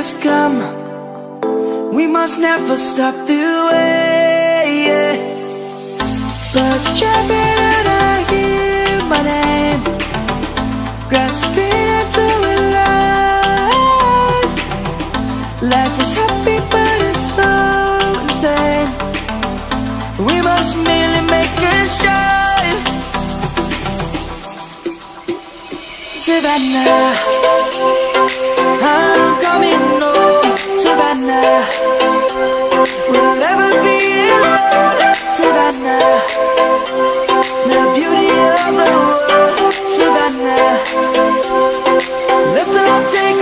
years come. We must never stop the way yeah. Birds chirping and I hear my name. Grasping into life. Life is happy but it's so insane. We must merely make a strive Savannah. Ah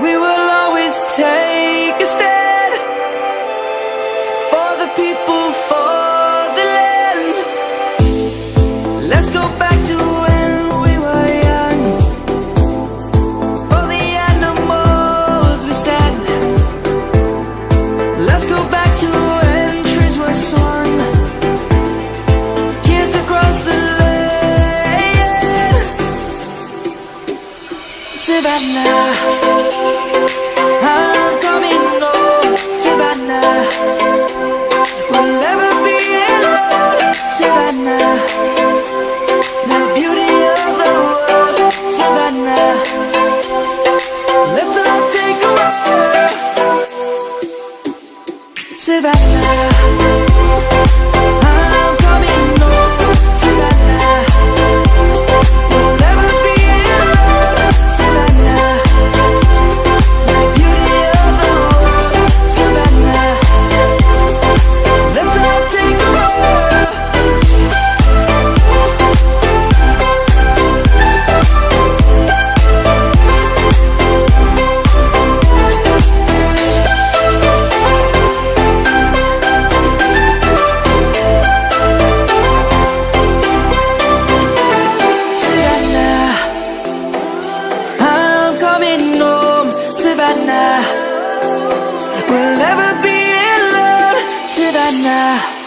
We will always take a step. Sebastian. Savannah. We'll never be alone, Savannah.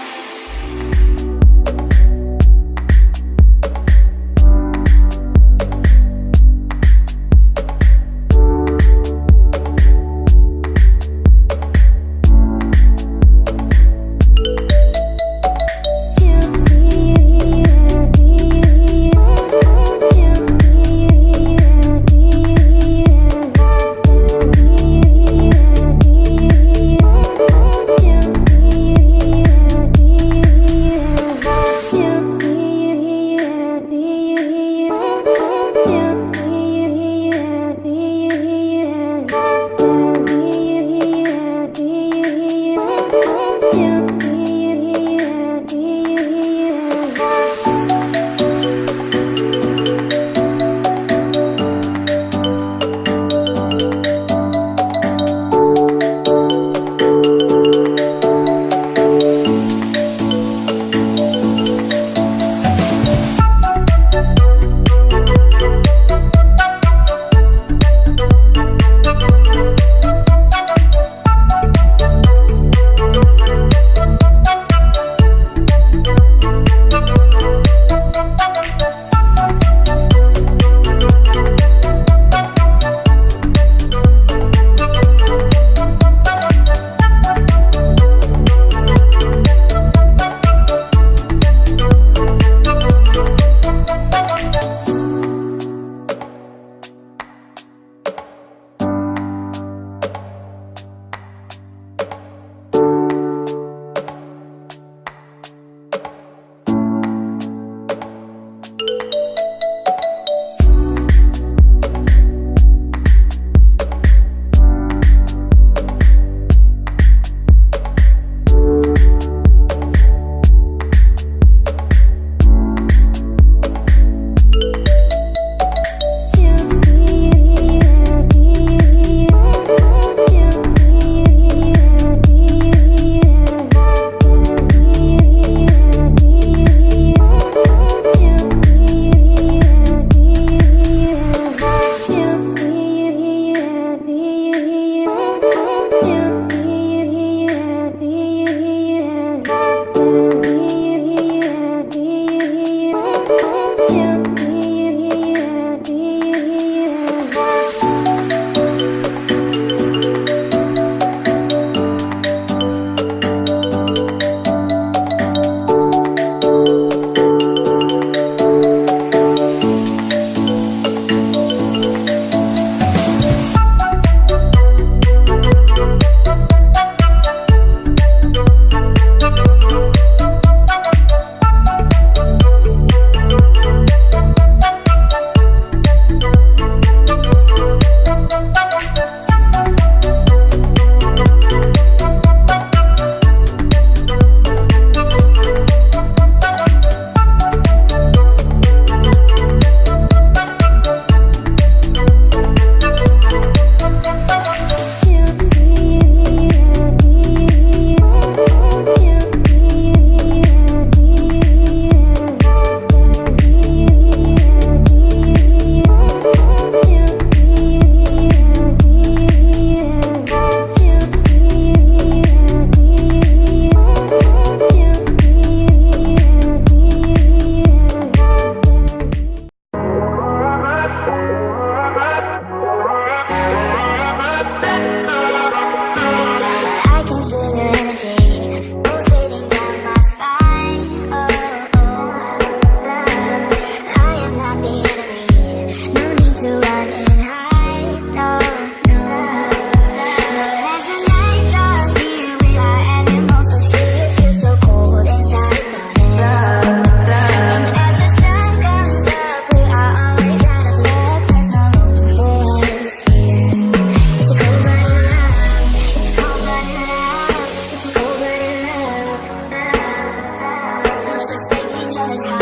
笑悄的。